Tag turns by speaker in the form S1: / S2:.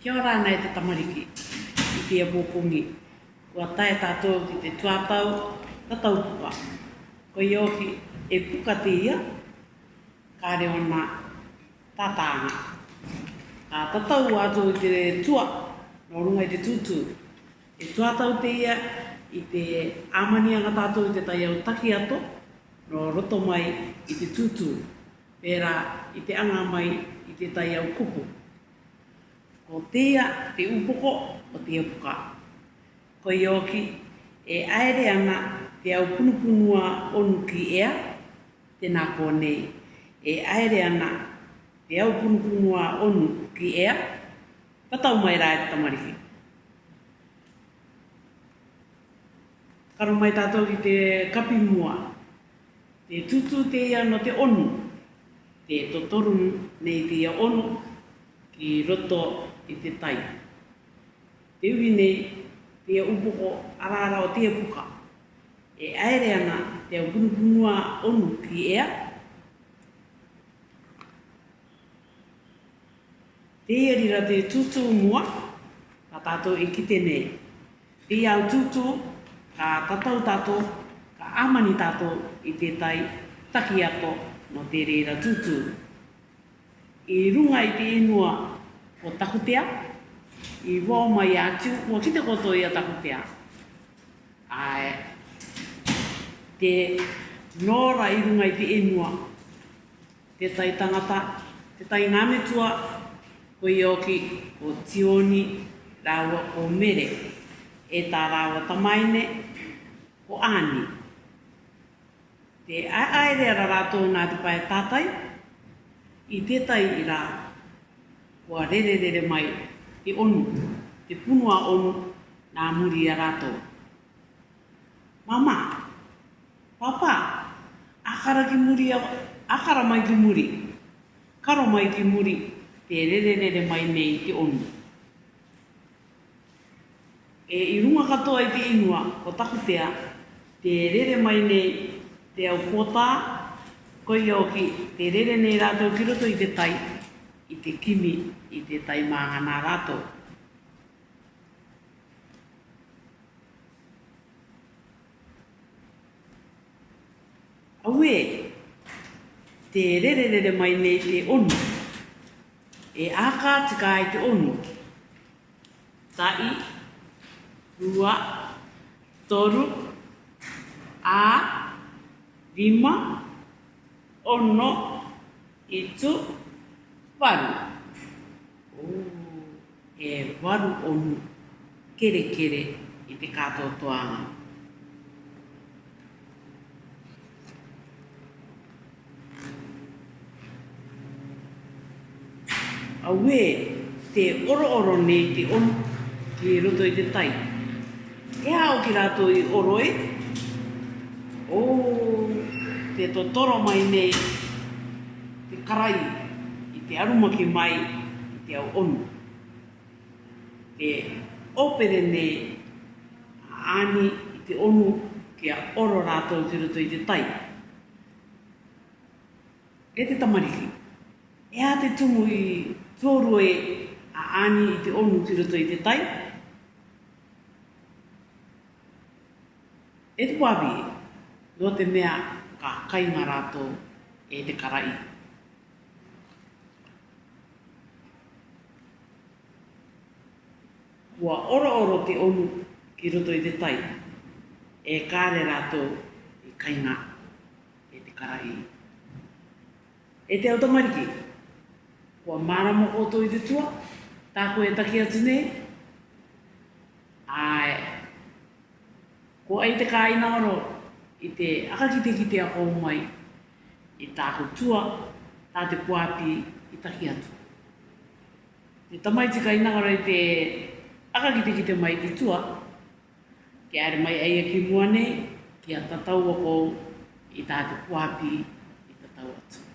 S1: Kia ora nei te tamariki i te mōpungi. Kua tae tātou ki te tuatau, ta tau pua. Ko i oki e pukati ia, ka reo nā tātāna. A ta tau ato i te tua, no runga i te tūtū. E tuatau te ia, i te āmani anga tātou i te tai au taki ato, no roto mai i te tūtū. Pera i te anga mai i te tai au kupu ko tea te upoko o te upoka. Ko i oki, e aere ana te au punupunua onu ki ea, tēnā kōnei. E aere ana te au punupunua onu ki ea, tatau mai rāe te tamariki. Karo mai tātou ki te kapi mua, te tutu te ia no te onu, te totoru nei te ia onu ki roto i te tai. Te uhi nei, te upoko arara o te puka. E aere ana te gunugunua onu ki ea. Te erira te tutu mua, ka tātou e kite nei. Te au tutu, ka tatau tātou, ka amani tātou i te tai taki ato no te reira tutu. I runga i te inua o takutea, i wau mai atu, ua ki te koto i a takutea. Ae, te nōra i runga i te emua, te tai tangata, te tai ngāmetua, ko i oki, ko tioni, rāua ko mere, e tā rāua tamaine, ko āni. Te aere ara rātou nā te pae tātai, i tētai i rāua rere rere mai e onu, te punua onu nā muri a rato. Mama, papa, akara ki muri, a, akara mai ki muri, karo mai ki muri, te rere rere mai nei te onu. E i runga katoa i te inua, ko tea, te rere mai nei, te au kota, koi ki, te rere nei rātou ki roto i te tai, i te kimi i te taimanga nā rato. Aue, te rererere mai nei te onu, e āka tika ai te onu. Tai, rua, toru, ā, rima, ono, itu, varu. O, e varu onu kere kere i te katoa toanga. Awe, te oro oro nei te on ki roto i te tai. E hao ki rato i oro e? Oh, te totoro mai nei Te karai te aruma ki mai i te au onu. Te opere ne ani i te onu ki a oro rātou te ruto i te tai. E te tamariki. E a te tumu i e a ani i te onu te ruto i te tai. E te wabi, no te mea ka kaima rātou E te karai. ua ora oro te onu ki roto i te tai. E kāre rātou i kainga e te karahi. E te automariki, ua māra mo koto i te tua, tāko e taki atu nei, ae, ko ai te kāina oro i te akakite ki te ako mai, i tāko tua, tā te kuāpi i taki atu. Te tamaitika i nangara i te aka ki te ki mai i tua, ke are mai a e ki mua nei, ki a tatau ako i tā te kuapi i tatau atu.